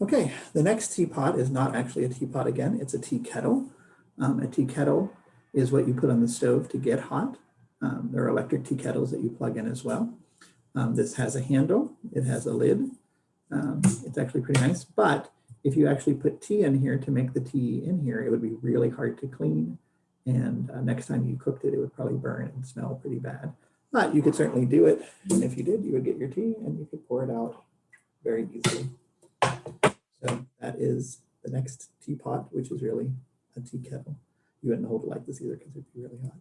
Okay, the next teapot is not actually a teapot again, it's a tea kettle. Um, a tea kettle is what you put on the stove to get hot. Um, there are electric tea kettles that you plug in as well. Um, this has a handle, it has a lid. Um, it's actually pretty nice, but if you actually put tea in here to make the tea in here, it would be really hard to clean. And uh, next time you cooked it, it would probably burn and smell pretty bad. But you could certainly do it. And if you did, you would get your tea and you could pour it out very easily. Is the next teapot, which is really a tea kettle. You wouldn't hold it like this either because it'd be really hot.